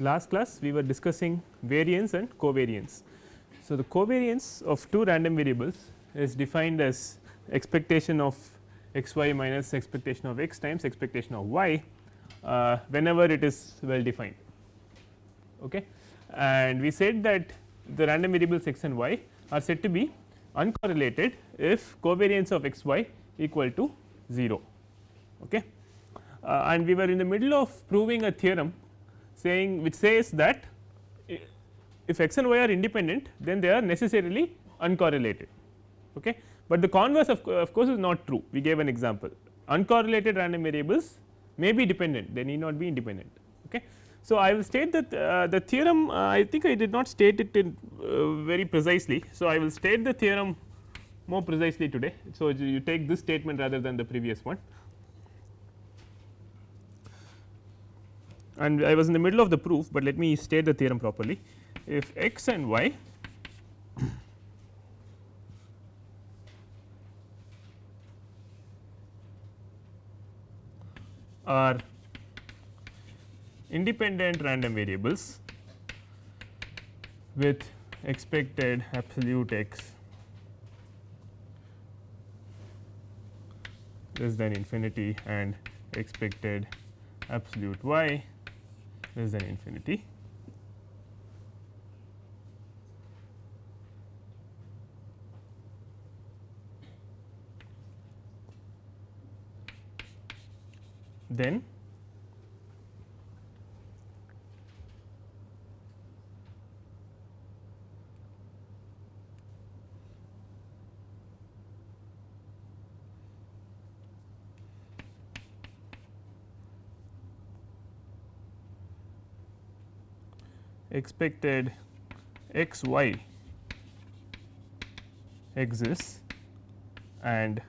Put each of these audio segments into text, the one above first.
last class we were discussing variance and covariance. So, the covariance of two random variables is defined as expectation of x y minus expectation of x times expectation of y uh, whenever it is well defined. Okay. And we said that the random variables x and y are said to be uncorrelated if covariance of x y equal to 0. Okay. Uh, and we were in the middle of proving a theorem saying which says that if x and y are independent then they are necessarily uncorrelated. Okay. But the converse of, of course, is not true we gave an example uncorrelated random variables may be dependent they need not be independent. Okay. So, I will state that uh, the theorem uh, I think I did not state it in uh, very precisely. So, I will state the theorem more precisely today. So, you take this statement rather than the previous one. and I was in the middle of the proof, but let me state the theorem properly. If x and y are independent random variables with expected absolute x less than infinity and expected absolute y less than infinity. Then? Expected x y exists and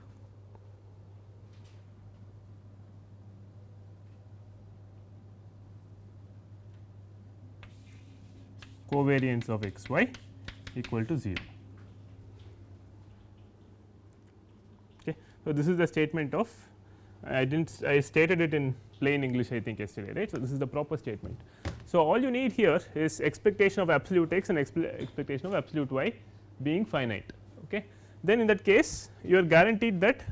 covariance of x y equal to 0. Okay. So, this is the statement of I did not I stated it in plain English I think yesterday right. So, this is the proper statement. So, all you need here is expectation of absolute x and expectation of absolute y being finite. Okay. Then in that case you are guaranteed that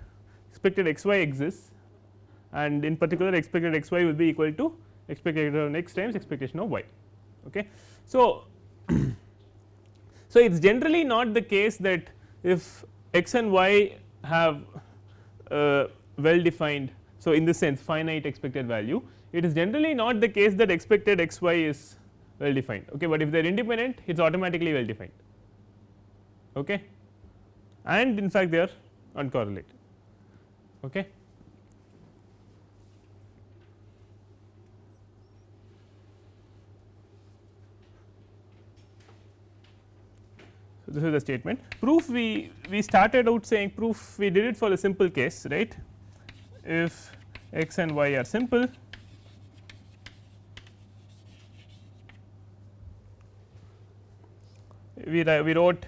expected x y exists and in particular expected x y will be equal to expectation of x times expectation of y. Okay. So, so it is generally not the case that if x and y have uh, well defined. So, in this sense finite expected value it is generally not the case that expected x y is well defined, okay, but if they are independent it is automatically well defined okay. and in fact they are uncorrelated. Okay. This is the statement. Proof we we started out saying proof we did it for the simple case right? If x and y are simple we, we wrote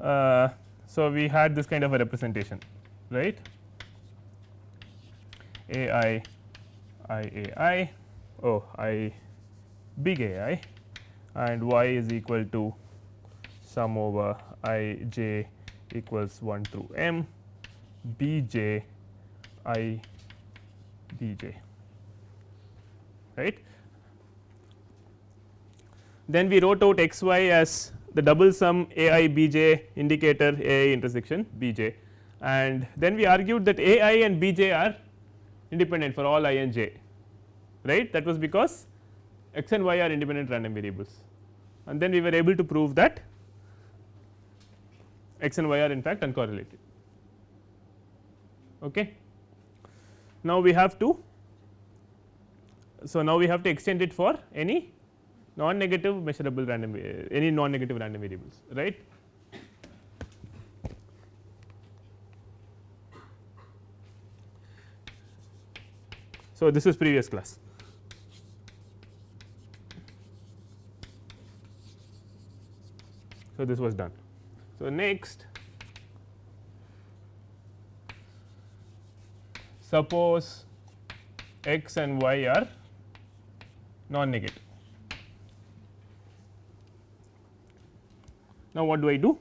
uh, so we had this kind of a representation right? A i i a i oh i big a i and y is equal to sum over i j equals 1 through m b j i b j right. Then we wrote out x y as the double sum a i b j indicator a i intersection b j. And then we argued that a i and b j are independent for all i and j right? That was because x and y are independent random variables. And then we were able to prove that x and y are in fact uncorrelated. Okay. Now, we have to so now we have to extend it for any non negative measurable random eh, any non negative random variables right. So, this is previous class. So, this was done. So, next suppose x and y are non negative. Now, what do I do?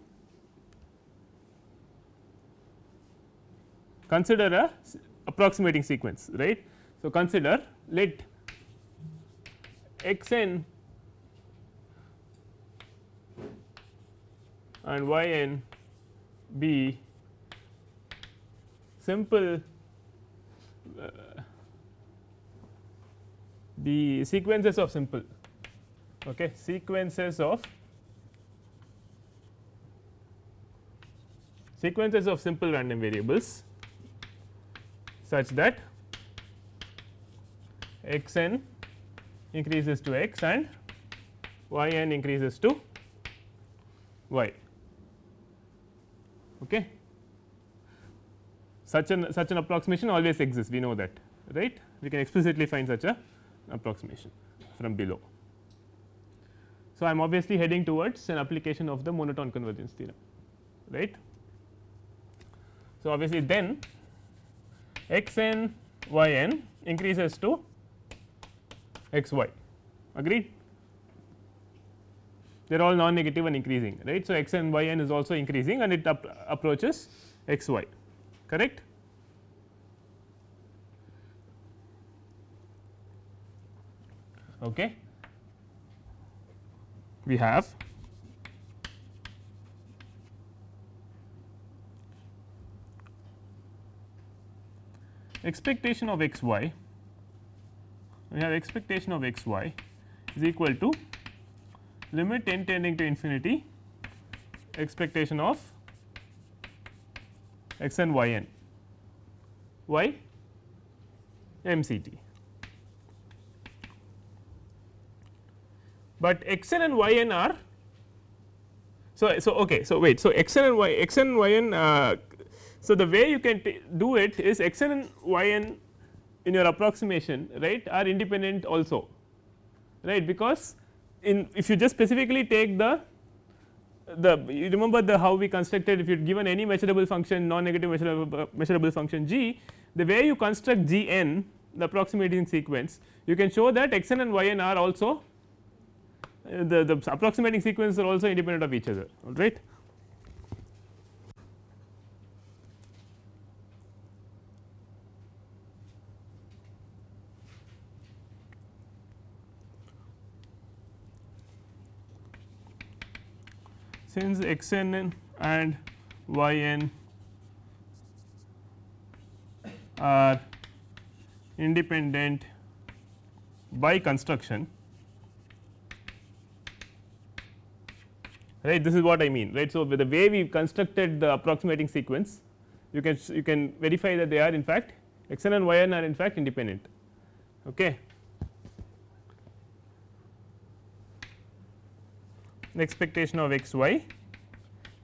Consider a approximating sequence right. So, consider let x n and y n be simple uh, the sequences of simple okay, sequences of sequences of simple random variables such that x n increases to x and y n increases to y. Okay. Such an such an approximation always exists we know that right we can explicitly find such a approximation from below. So, I am obviously heading towards an application of the monotone convergence theorem right. So, obviously then x n y n increases to x y agreed they are all non negative and increasing right. So, x n y n is also increasing and it approaches x y correct. Okay. We have expectation of x y we have expectation of x y is equal to limit n tending to infinity expectation of x n y m c t. But x n and y n are so so okay so wait so x n and y x n y n uh, so, the way you can do it is x n and y n in your approximation right are independent also right because in if you just specifically take the the you remember the how we constructed if you given any measurable function non negative measurable measurable function g the way you construct g n the approximating sequence you can show that x n and y n are also uh, the the approximating sequences are also independent of each other all right. Since x n and y n are independent by construction right this is what I mean right. So, with the way we constructed the approximating sequence you can you can verify that they are in fact x n and y n are in fact independent. Okay. expectation of x y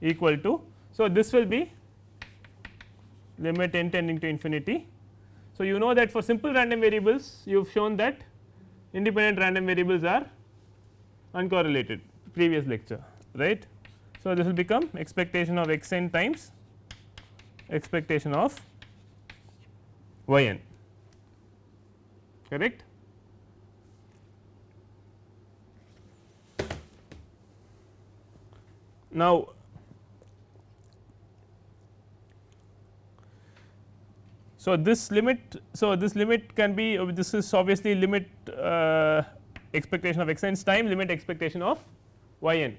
equal to. So, this will be limit n tending to infinity. So, you know that for simple random variables you have shown that independent random variables are uncorrelated previous lecture right. So, this will become expectation of x n times expectation of y n correct. Now, so this limit so this limit can be uh, this is obviously limit uh, expectation of x n time limit expectation of y n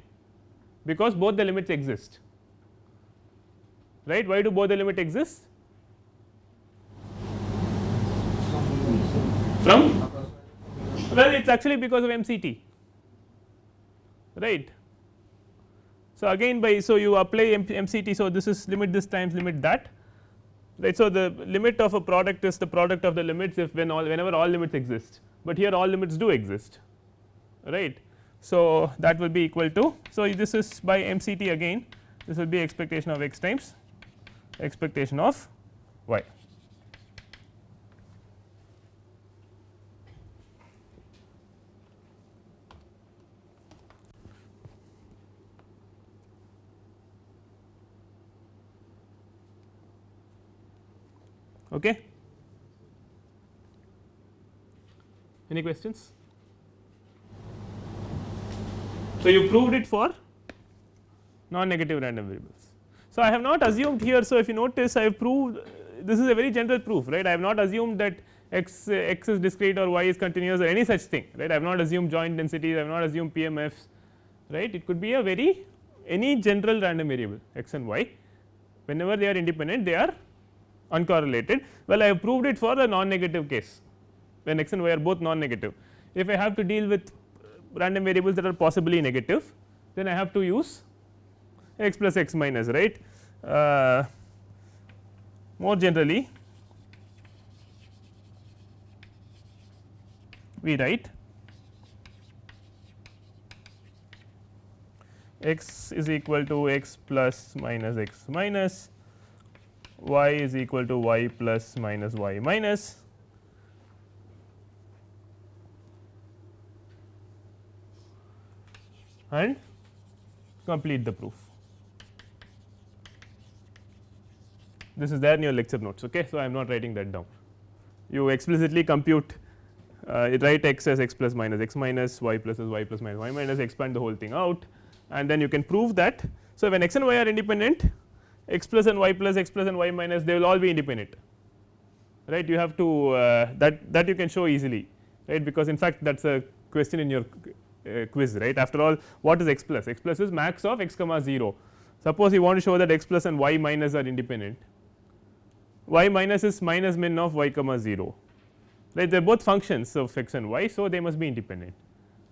because both the limits exist. Right? Why do both the limit exist? From? Well it is actually because of MCT right? So, again by so you apply MCT. So, this is limit this times limit that right. So, the limit of a product is the product of the limits if when all whenever all limits exist, but here all limits do exist right. So, that will be equal to. So, this is by MCT again this will be expectation of x times expectation of y. Okay. Any questions? So, you proved it for non negative random variables. So, I have not assumed here. So, if you notice I have proved this is a very general proof right I have not assumed that x x is discrete or y is continuous or any such thing right I have not assumed joint densities I have not assumed PMFs right it could be a very any general random variable x and y whenever they are independent they are uncorrelated. Well I have proved it for the non negative case when x and y are both non negative if I have to deal with random variables that are possibly negative then I have to use x plus x minus right? Uh, more generally we write x is equal to x plus minus x minus y is equal to y plus minus y minus and complete the proof. This is there in your lecture notes. Okay. So, I am not writing that down. You explicitly compute uh, write x as x plus minus x minus y plus as y plus minus y minus expand the whole thing out and then you can prove that. So, when x and y are independent x plus and y plus x plus and y minus they will all be independent. Right? You have to uh, that that you can show easily. Right? Because in fact that is a question in your uh, quiz right? After all what is x plus? X plus is max of x comma 0 suppose you want to show that x plus and y minus are independent. Y minus is minus min of y comma 0 right? They are both functions of x and y. So, they must be independent.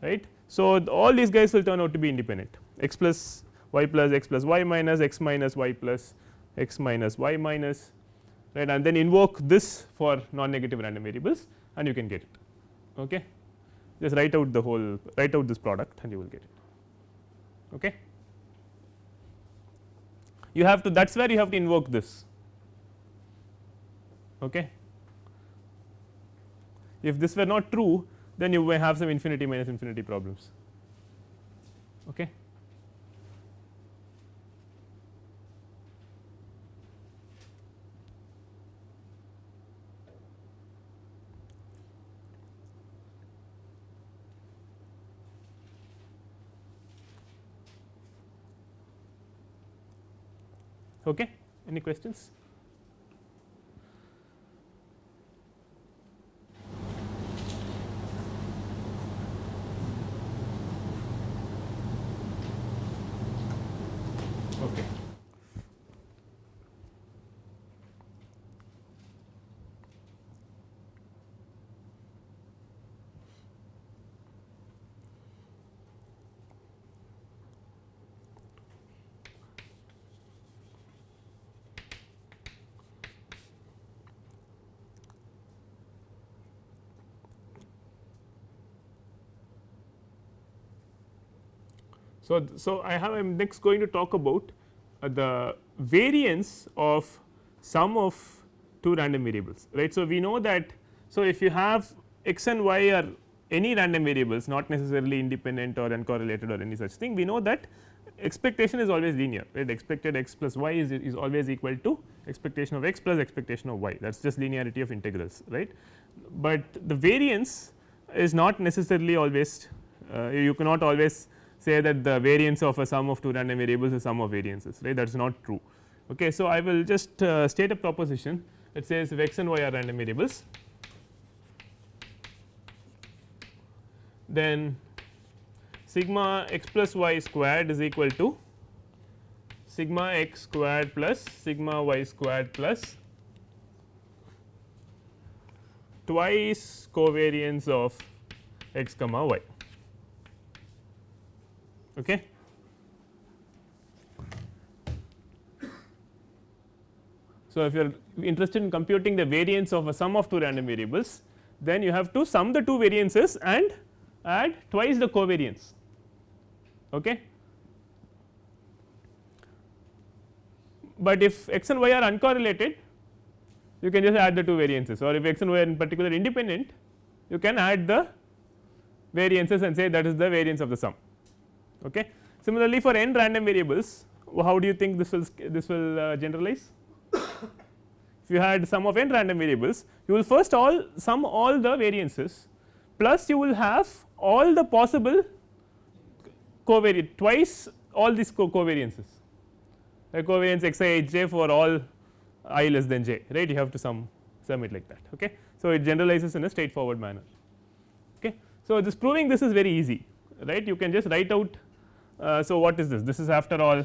Right. So, all these guys will turn out to be independent. X plus y plus x plus y minus x minus y plus x minus y minus right and then invoke this for non negative random variables and you can get it. Okay. Just write out the whole write out this product and you will get it. Okay. You have to that is where you have to invoke this Okay. If this were not true then you may have some infinity minus infinity problems. Okay. Okay. Any questions? So, so I have I am next going to talk about uh, the variance of sum of two random variables right. So, we know that so if you have x and y are any random variables not necessarily independent or uncorrelated or any such thing we know that expectation is always linear right expected x plus y is, is always equal to expectation of x plus expectation of y that is just linearity of integrals right. But the variance is not necessarily always uh, you cannot always say that the variance of a sum of two random variables is sum of variances right that is not true. Okay. So, I will just uh, state a proposition that says if x and y are random variables then sigma x plus y squared is equal to sigma x squared plus sigma y squared plus twice covariance of x comma y. Okay. So, if you are interested in computing the variance of a sum of two random variables, then you have to sum the two variances and add twice the covariance. Okay. But if x and y are uncorrelated, you can just add the two variances or if x and y are in particular independent, you can add the variances and say that is the variance of the sum. Okay. Similarly, for n random variables how do you think this will this will uh, generalize? if you had sum of n random variables you will first all sum all the variances plus you will have all the possible covariate twice all these co covariances the covariance x i h j for all i less than j right you have to sum sum it like that. Okay. So, it generalizes in a straightforward manner. Okay. So, this proving this is very easy right you can just write out. Uh, so, what is this this is after all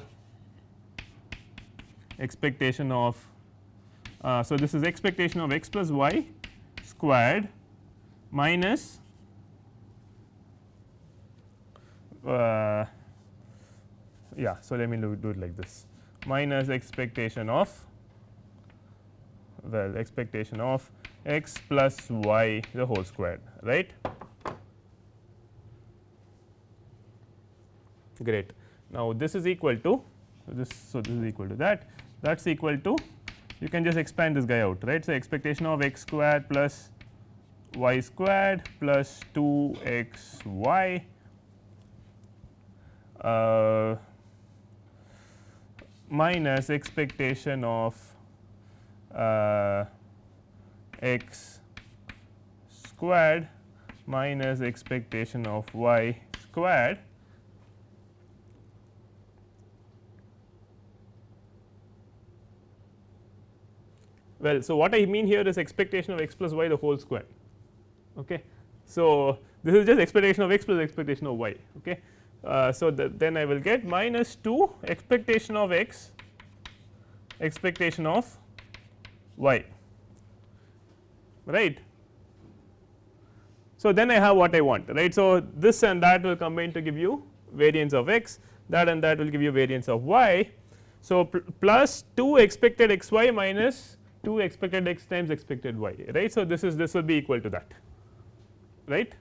expectation of uh, so this is expectation of x plus y squared minus uh, yeah. So, let me do, do it like this minus expectation of well expectation of x plus y the whole squared right. Great. Now, this is equal to this. So, this is equal to that that is equal to you can just expand this guy out right. So, expectation of x squared plus y squared plus 2 x y uh, minus expectation of uh, x squared minus expectation of y squared Well, so what I mean here is expectation of x plus y the whole square. Okay. So, this is just expectation of x plus expectation of y. Okay. Uh, so, the, then I will get minus 2 expectation of x expectation of y right. So, then I have what I want right. So, this and that will combine to give you variance of x that and that will give you variance of y. So, plus 2 expected x y minus 2 expected x times expected y right. So, this is this will be equal to that right.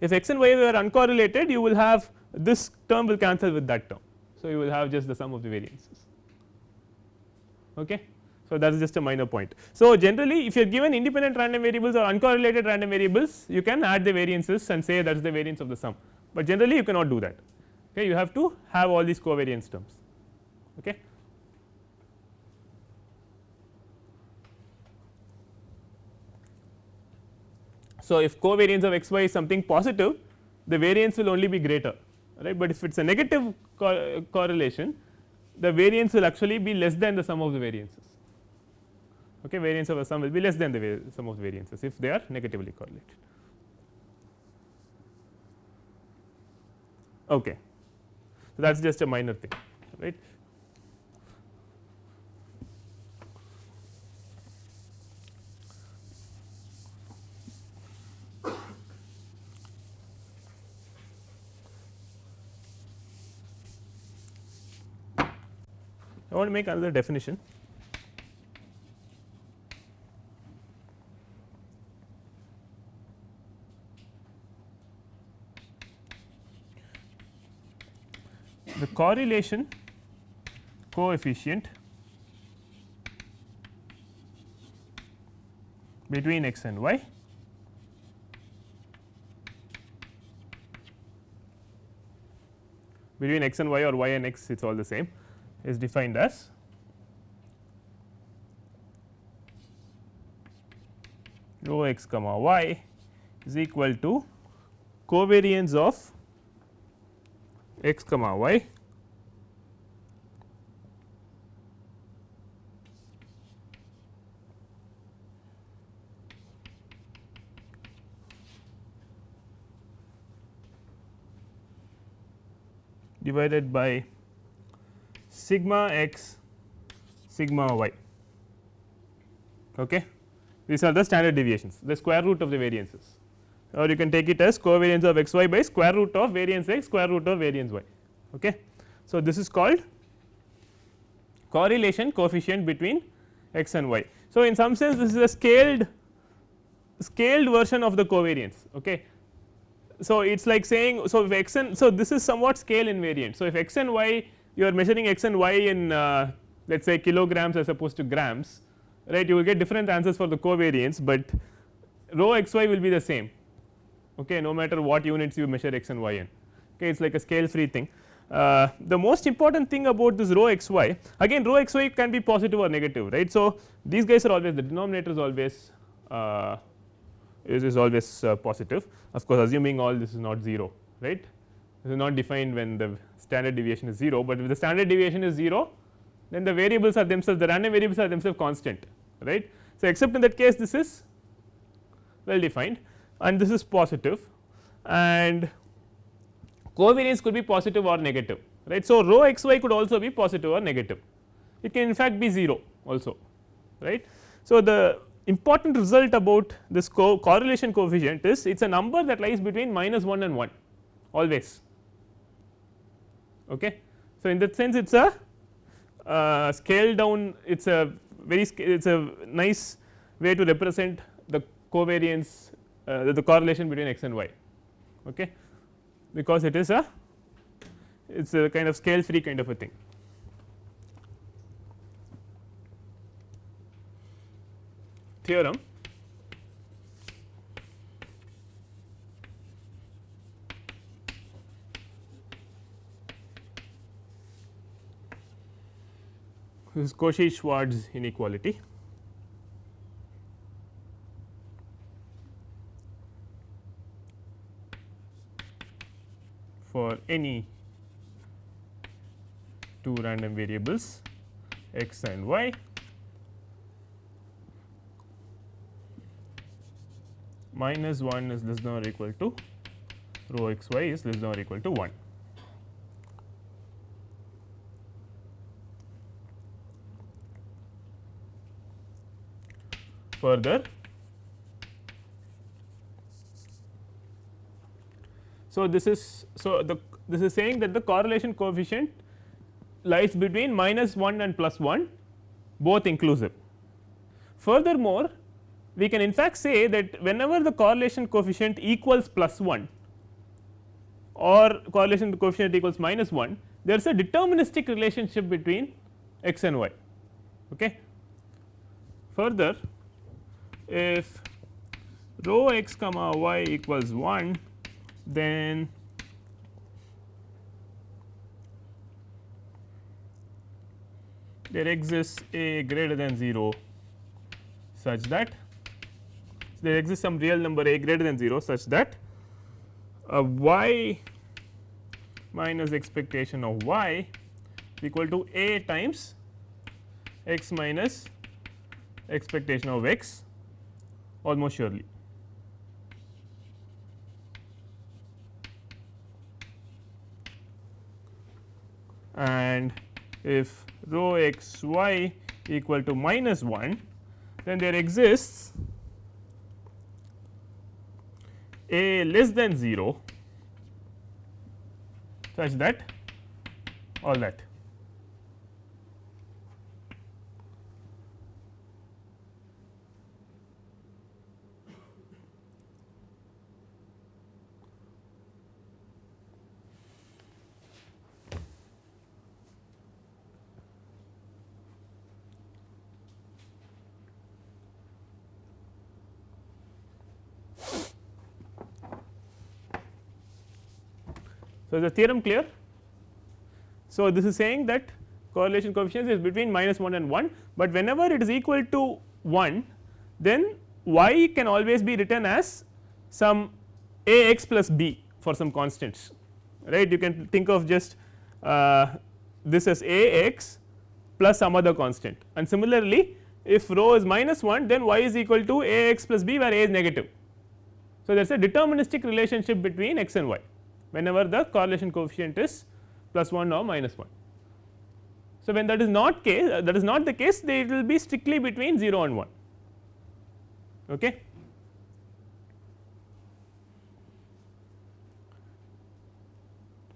If x and y were uncorrelated you will have this term will cancel with that term. So, you will have just the sum of the variances. Okay. So, that is just a minor point. So, generally if you are given independent random variables or uncorrelated random variables you can add the variances and say that is the variance of the sum, but generally you cannot do that okay. you have to have all these covariance terms. Okay. So, if covariance of x y is something positive the variance will only be greater right, but if it is a negative co correlation the variance will actually be less than the sum of the variances. Okay? Variance of a sum will be less than the sum of the variances if they are negatively correlated. Okay. So that is just a minor thing right I want to make another definition. The correlation coefficient between x and y between x and y or y and x it is all the same is defined as rho x comma y is equal to covariance of x comma y divided by sigma x sigma y. Okay. These are the standard deviations the square root of the variances or you can take it as covariance of x y by square root of variance x square root of variance y. Okay. So, this is called correlation coefficient between x and y. So, in some sense this is a scaled scaled version of the covariance. Okay. So, it is like saying so if x and so this is somewhat scale invariant. So, if x and y you are measuring x and y in uh, let us say kilograms as opposed to grams right? You will get different answers for the covariance, but rho x y will be the same okay? No matter what units you measure x and y in okay? It is like a scale free thing. uh, the most important thing about this rho x y again rho x y can be positive or negative right. So, these guys are always the denominator is always uh, is, is always uh, positive. Of course, assuming all this is not 0 right this is not defined when the standard deviation is 0, but if the standard deviation is 0 then the variables are themselves the random variables are themselves constant right. So, except in that case this is well defined and this is positive and covariance could be positive or negative right. So, rho x y could also be positive or negative it can in fact be 0 also right. So, the important result about this co correlation coefficient is it is a number that lies between minus 1 and 1 always. Okay. So, in that sense it is a uh, scale down it is a very it is a nice way to represent the covariance uh, the correlation between x and y okay, because it is a it is a kind of scale free kind of a thing. Theorem this is Cauchy Schwarz inequality. for any two random variables x and y minus 1 is less than or equal to rho x y is less than or equal to 1. Further So, this is so the this is saying that the correlation coefficient lies between minus 1 and plus 1 both inclusive. Furthermore, we can in fact say that whenever the correlation coefficient equals plus 1 or correlation coefficient equals minus 1 there is a deterministic relationship between x and y. Okay. Further if rho x comma y equals 1 then there exists a greater than 0 such that there exists some real number a greater than 0 such that a y minus expectation of y is equal to a times x minus expectation of x almost surely. and if rho x y equal to minus 1 then there exists a less than 0 such that all that So, is the theorem clear? So, this is saying that correlation coefficient is between minus 1 and 1, but whenever it is equal to 1 then y can always be written as some a x plus b for some constants right you can think of just uh, this as a x plus some other constant and similarly if rho is minus 1 then y is equal to a x plus b where a is negative. So, there is a deterministic relationship between x and y whenever the correlation coefficient is plus 1 or minus 1. So, when that is not case uh, that is not the case they will be strictly between 0 and 1 okay.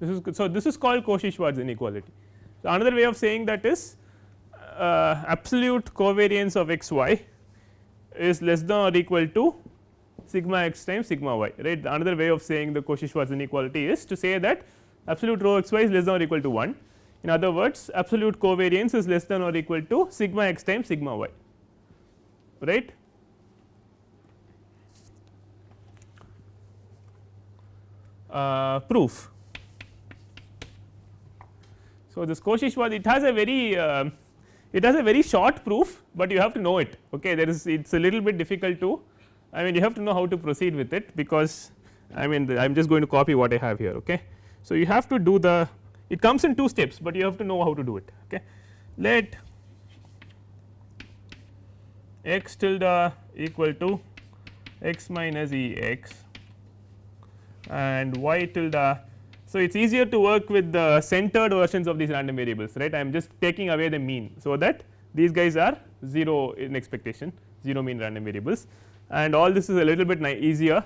This is so this is called Cauchy-Schwarz inequality. So, another way of saying that is uh, absolute covariance of x y is less than or equal to sigma x times sigma y right? Another way of saying the Cauchy-Schwarz inequality is to say that absolute rho x y is less than or equal to 1 in other words absolute covariance is less than or equal to sigma x times sigma y right. Uh, proof. So, this Cauchy-Schwarz it has a very uh, it has a very short proof, but you have to know it okay? There is it is a little bit difficult to I mean you have to know how to proceed with it because I mean I am just going to copy what I have here okay. So, you have to do the it comes in two steps, but you have to know how to do it okay. Let x tilde equal to x minus E x and y tilde. So, it is easier to work with the centered versions of these random variables right I am just taking away the mean. So, that these guys are 0 in expectation 0 mean random variables and all this is a little bit easier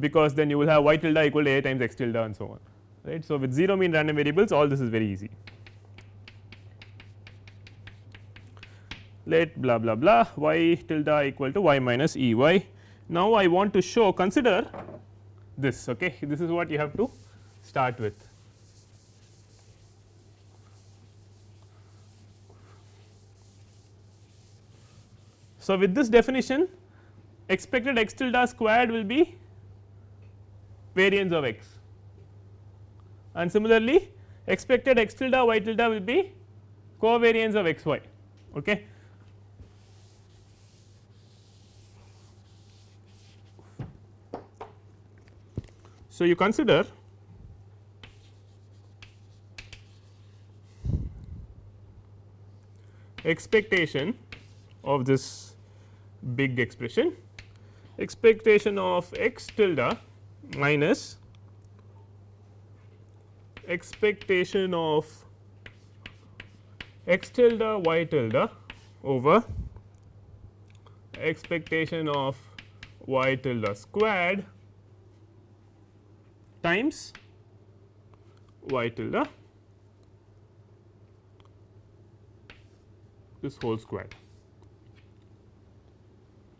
because then you will have y tilde equal to a times x tilde and so on right. So, with 0 mean random variables all this is very easy. Let blah blah blah y tilde equal to y minus E y. Now, I want to show consider this okay this is what you have to start with. So, with this definition expected x tilde squared will be variance of x and similarly expected x tilde y tilde will be covariance of x y. Okay. So, you consider expectation of this big expression expectation of x tilde minus expectation of x tilde y tilde over expectation of y tilde squared times y tilde this whole square.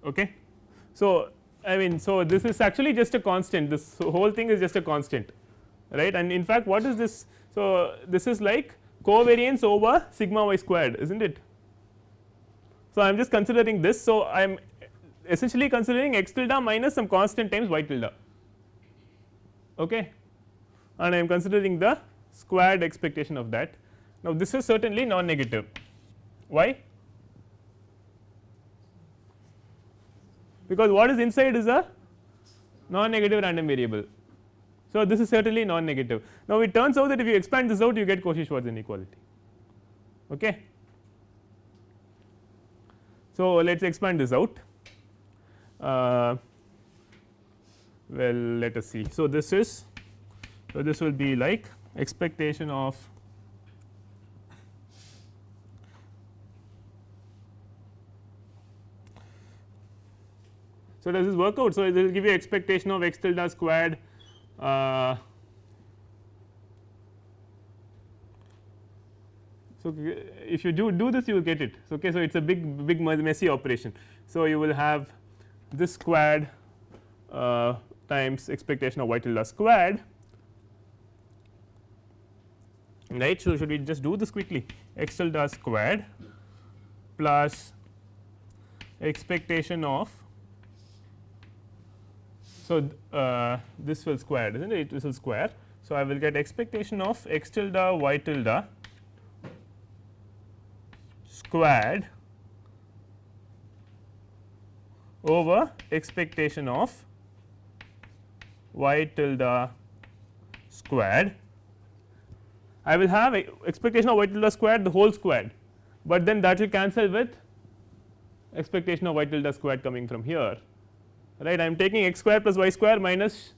Okay. So, I mean so this is actually just a constant. This whole thing is just a constant right? And in fact what is this? So this is like covariance over sigma y squared is not it. So, I am just considering this. So I am essentially considering x tilde minus some constant times y tilde okay? And I am considering the squared expectation of that. Now, this is certainly non negative why because what is inside is a non negative random variable. So, this is certainly non negative. Now, it turns out that if you expand this out you get Cauchy-Schwarz inequality. Okay. So, let us expand this out. Uh, well let us see. So, this is so this will be like expectation of So, does this work out? So, it will give you expectation of x tilde squared uh, so if you do do this you will get it okay so it's a big big messy operation so you will have this squared uh, times expectation of y tilde squared right. So, should we just do this quickly x tilde squared plus expectation of so uh, this will square is not it this will square. So, I will get expectation of x tilde y tilde squared over expectation of y tilde squared. I will have expectation of y tilde squared the whole squared, but then that will cancel with expectation of y tilde squared coming from here right I am taking x square plus y square minus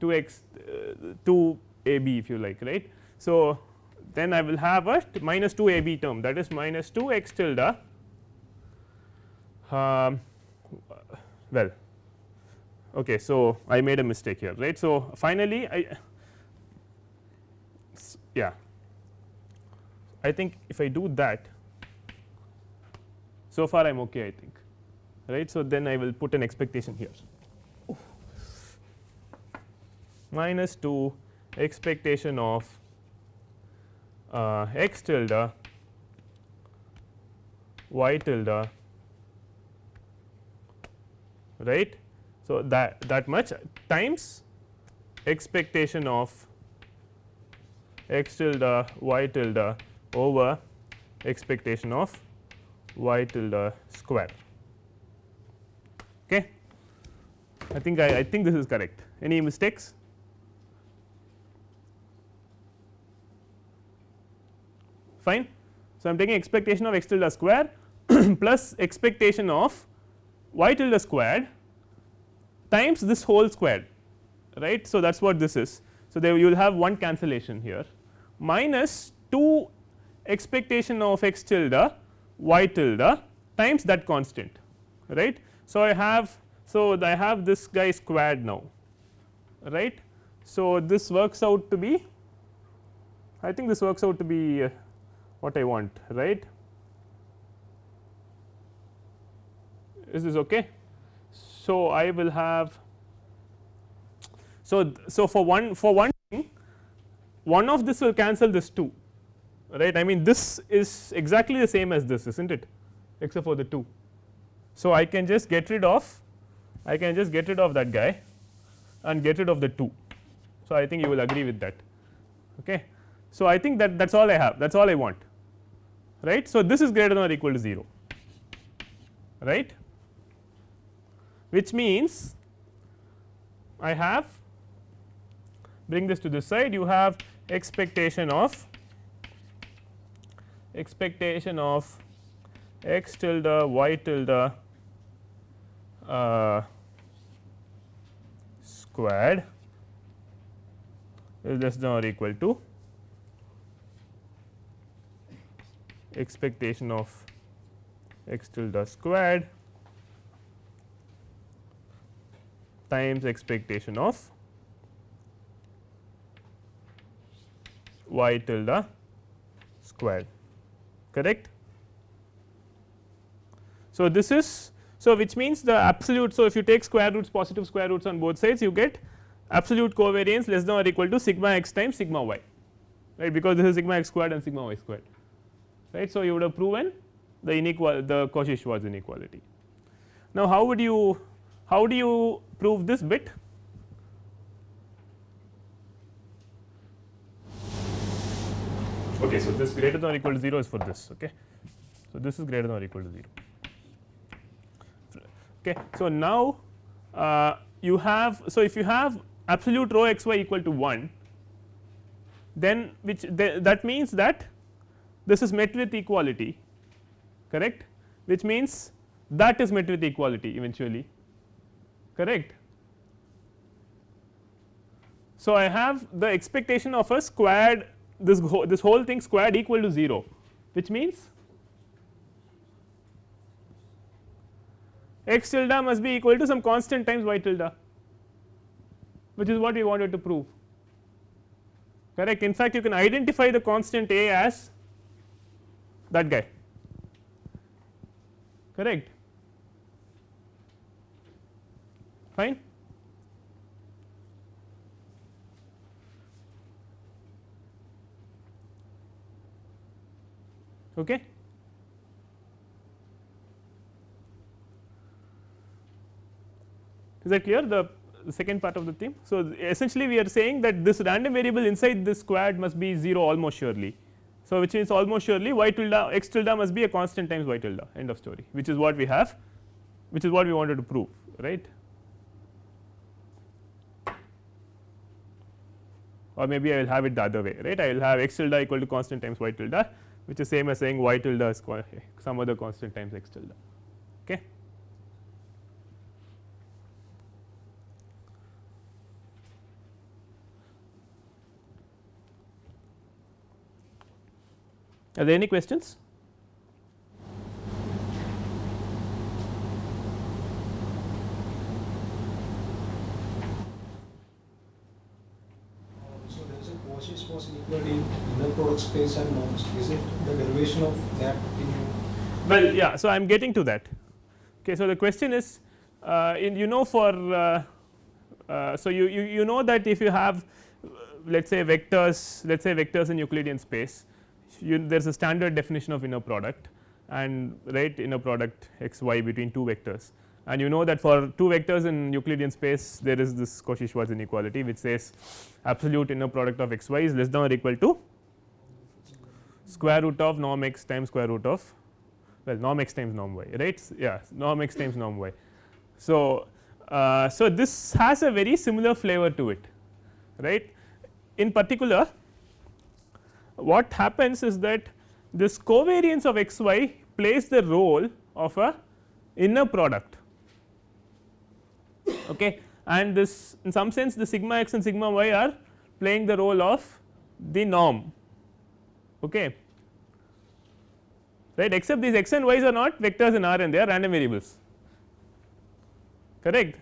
2 x uh, 2 a b if you like right. So, then I will have a minus 2 a b term that is minus 2 x tilde um, well okay so i made a mistake here right so finally i yeah i think if i do that so far i'm okay i think right? So then i will put an expectation here. Minus 2 expectation of uh, x tilde y tilde right? So, that that much times expectation of x tilde y tilde over expectation of y tilde square. Okay. I think I, I think this is correct. Any mistakes? Fine. So, I am taking expectation of x tilde square plus expectation of y tilde squared times this whole squared right. So, that is what this is. So, there you will have one cancellation here minus 2 expectation of x tilde y tilde times that constant right. So, I have so I have this guy squared now right. So, this works out to be I think this works out to be uh, what I want right. Is this okay? So, I will have so, so for one for one thing one of this will cancel this 2 right I mean this is exactly the same as this is not it except for the 2. So, I can just get rid of I can just get rid of that guy and get rid of the 2. So, I think you will agree with that. Okay. So, I think that that is all I have that is all I want right. So, this is greater than or equal to 0 right which means I have bring this to this side you have expectation of expectation of x tilde y tilde uh, squared is less than or equal to expectation of x tilde squared times expectation of y tilde squared correct. So, this is so which means the absolute. So, if you take square roots positive square roots on both sides you get absolute covariance less than or equal to sigma x times sigma y right because this is sigma x squared and sigma y squared right. So, you would have proven the inequality the Cauchy-Schwarz inequality. Now, how would you how do you prove this bit? Okay, so this greater than or equal to 0 is for this. Okay. So, this is greater than or equal to 0. Okay. So, now uh, you have so if you have absolute rho x y equal to 1 then which th that means that this is met with equality correct which means that is met with equality eventually correct. So, I have the expectation of a squared this this whole thing squared equal to 0 which means x tilde must be equal to some constant times y tilde which is what we wanted to prove correct. In fact, you can identify the constant a as that guy correct fine Okay. Is that clear the, second part of the theme? So, essentially we are saying that this random variable inside this squared must be 0 almost surely. So, which means almost surely y tilde x tilde must be a constant times y tilde end of story which is what we have which is what we wanted to prove right. Or maybe I will have it the other way right I will have x tilde equal to constant times y tilde which is same as saying y tilde is some other constant times x tilde. Okay. Are there any questions? So there is a Cauchy space in inner product space and norms is it the derivation of that in well yeah so i am getting to that okay so the question is uh, in you know for uh, uh, so you, you you know that if you have let us say vectors let us say vectors in euclidean space there is a standard definition of inner product and right inner product x y between two vectors. And you know that for two vectors in Euclidean space there is this Cauchy Schwarz inequality which says absolute inner product of x y is less than or equal to square root of norm x times square root of well norm x times norm y right? Yeah norm x times norm y. So, uh, so this has a very similar flavor to it right? In particular what happens is that this covariance of x y plays the role of a inner product. Okay? And this in some sense the sigma x and sigma y are playing the role of the norm. Okay? Right? Except these x and y's are not vectors in R and they are random variables. Correct.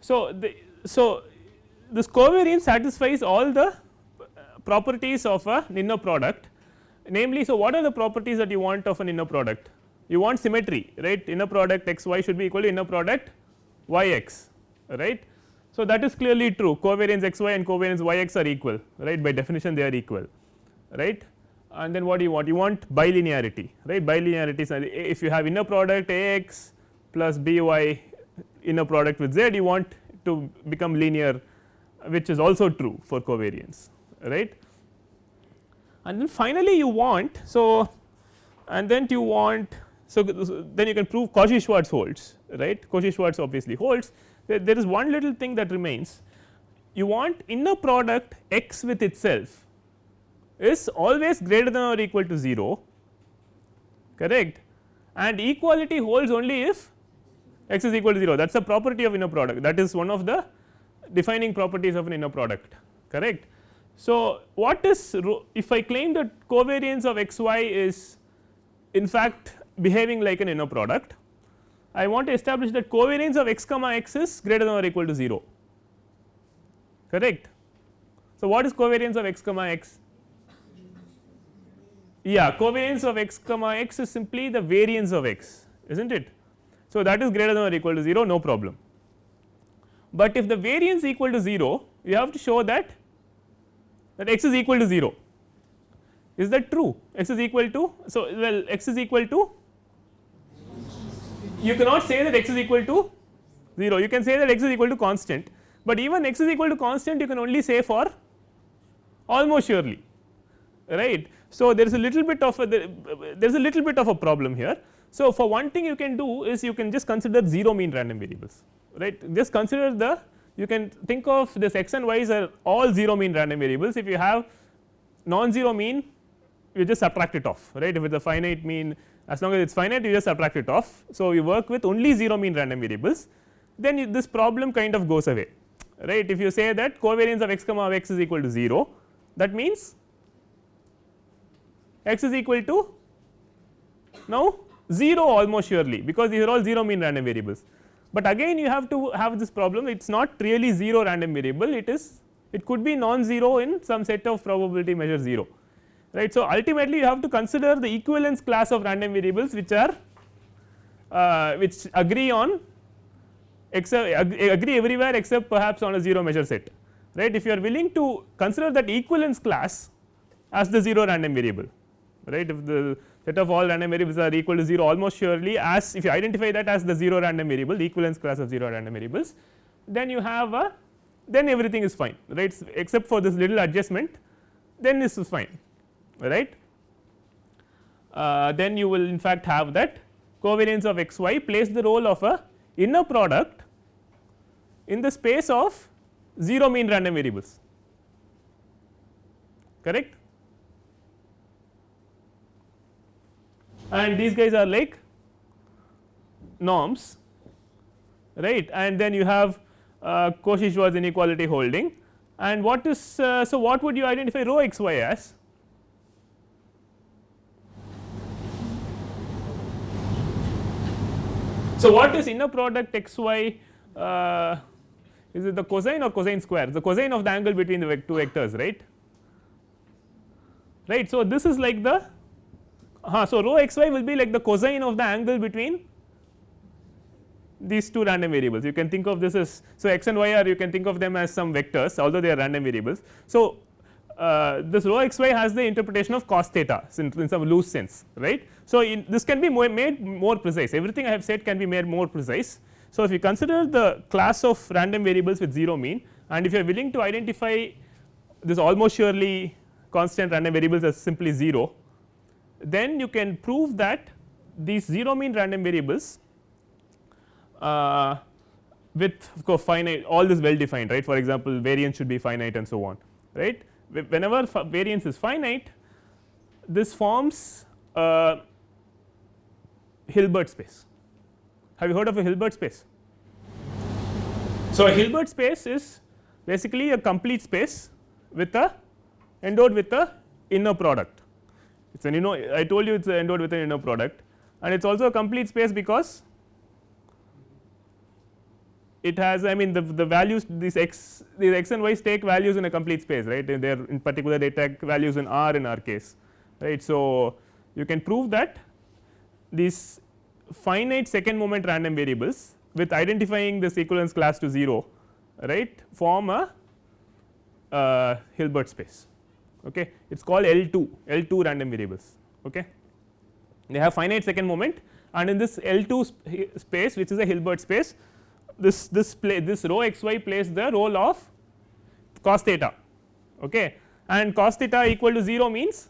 So, the so this covariance satisfies all the properties of a inner product. Namely so what are the properties that you want of an inner product? You want symmetry right? Inner product x y should be equal to inner product y x right. So, that is clearly true. Covariance x y and covariance y x are equal right? By definition they are equal right? And then what do you want? You want bilinearity right? Bilinearity is if you have inner product a x plus b y inner product with z you want to become linear which is also true for covariance right. And then finally, you want so and then you want so then you can prove Cauchy Schwarz holds right? Cauchy Schwarz obviously holds. There, there is one little thing that remains. You want inner product x with itself is always greater than or equal to 0 correct? And equality holds only if x is equal to 0 that is a property of inner product. That is one of the defining properties of an inner product correct. So, what is if I claim that covariance of x y is in fact behaving like an inner product I want to establish that covariance of x comma x is greater than or equal to 0 correct. So, what is covariance of x comma x yeah covariance of x comma x is simply the variance of x is not it. So, that is greater than or equal to 0 no problem, but if the variance equal to 0 you have to show that that x is equal to 0 is that true x is equal to so well x is equal to you cannot say that x is equal to 0 you can say that x is equal to constant but even x is equal to constant you can only say for almost surely right. So, there is a little bit of a there is a little bit of a problem here. So, for one thing you can do is you can just consider 0 mean random variables right just consider the you can think of this x and y's are all 0 mean random variables. If you have non-zero mean you just subtract it off right? If it is a finite mean as long as it is finite you just subtract it off. So, you work with only 0 mean random variables then this problem kind of goes away right? If you say that covariance of x comma of x is equal to 0 that means x is equal to now 0 almost surely because these are all 0 mean random variables but again you have to have this problem. It is not really 0 random variable. It is it could be non-zero in some set of probability measure 0 right. So, ultimately you have to consider the equivalence class of random variables which are uh, which agree on except agree everywhere except perhaps on a 0 measure set right? If you are willing to consider that equivalence class as the 0 random variable right? If the set of all random variables are equal to 0 almost surely as if you identify that as the 0 random variable the equivalence class of 0 random variables then you have a then everything is fine right except for this little adjustment then this is fine right. Uh, then you will in fact have that covariance of x y plays the role of a inner product in the space of 0 mean random variables correct and these guys are like norms right? And then you have uh, Cauchy-Schwarz inequality holding. And what is uh, so what would you identify rho x y as? So what is inner product x y uh, is it the cosine or cosine square? The cosine of the angle between the two vectors right? Right so this is like the uh, so rho x y will be like the cosine of the angle between these two random variables you can think of this as so x and y are you can think of them as some vectors although they are random variables. So, uh, this rho x y has the interpretation of cos theta in, in some loose sense right. So, in this can be more made more precise everything I have said can be made more precise. So, if you consider the class of random variables with 0 mean and if you are willing to identify this almost surely constant random variables as simply 0 then you can prove that these 0 mean random variables uh, with of course finite all this well defined right for example variance should be finite and so on right whenever variance is finite this forms a Hilbert space. Have you heard of a Hilbert space? So, a Hilbert space is basically a complete space with a endowed with a inner product. It is an you know I told you it is endowed with an inner product. And it is also a complete space because it has I mean the, the values these x these x and y take values in a complete space right? They are in particular they take values in R in our case right. So, you can prove that these finite second moment random variables with identifying this equivalence class to 0 right form a uh, Hilbert space okay it is called L2 L2 random variables okay they have finite second moment and in this L2 sp space which is a Hilbert space this this play this rho x y plays the role of cos theta okay and cos theta equal to 0 means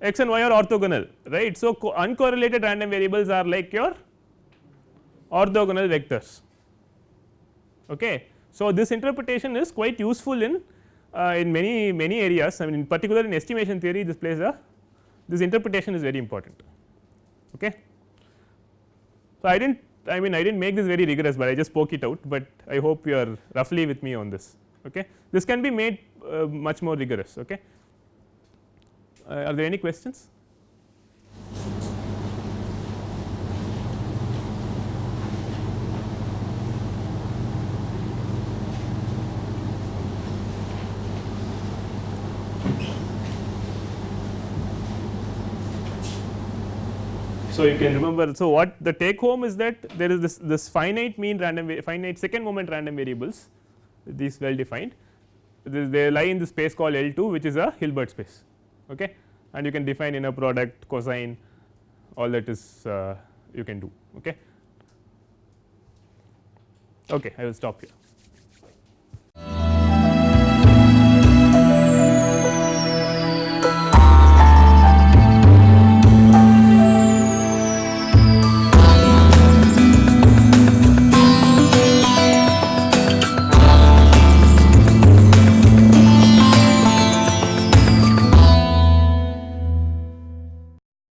x and y are orthogonal right. So, uncorrelated random variables are like your orthogonal vectors okay. So, this interpretation is quite useful in uh, in many many areas I mean in particular in estimation theory this plays a this interpretation is very important okay. So, I did not I mean I did not make this very rigorous, but I just spoke it out, but I hope you are roughly with me on this. Okay. This can be made uh, much more rigorous. Okay. Uh, are there any questions? So, you can remember so what the take home is that there is this this finite mean random finite second moment random variables these well defined. They lie in the space called L2 which is a Hilbert space okay? And you can define inner product cosine all that is uh, you can do okay? Okay I will stop here